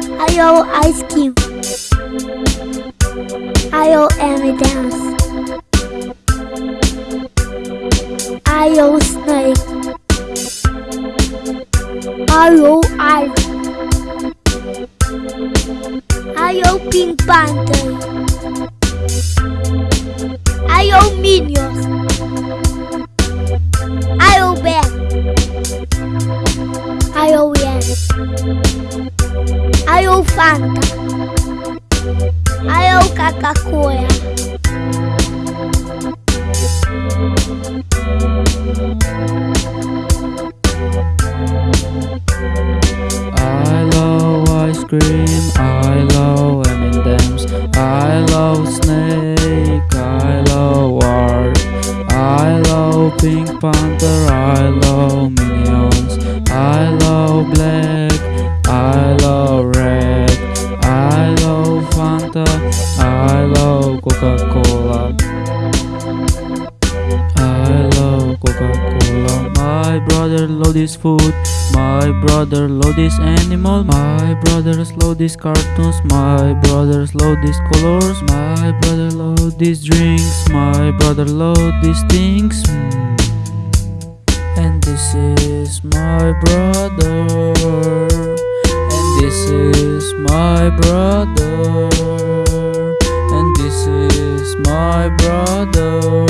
I owe ice Cube. I owe M&M's. I owe snake. I owe ice. I owe Pink Panther. I owe Minions. I owe Bear. I owe Fanta. Owe Coca-Cola. I love ice cream, I love M&M's, I love Snake, I love War, I love Pink Panther, My brother love this food. My brother love this animal. My brothers love these cartoons. My brothers love these colors. My brother love these drinks. My brother love these things. Mm. And this is my brother. And this is my brother. And this is my brother.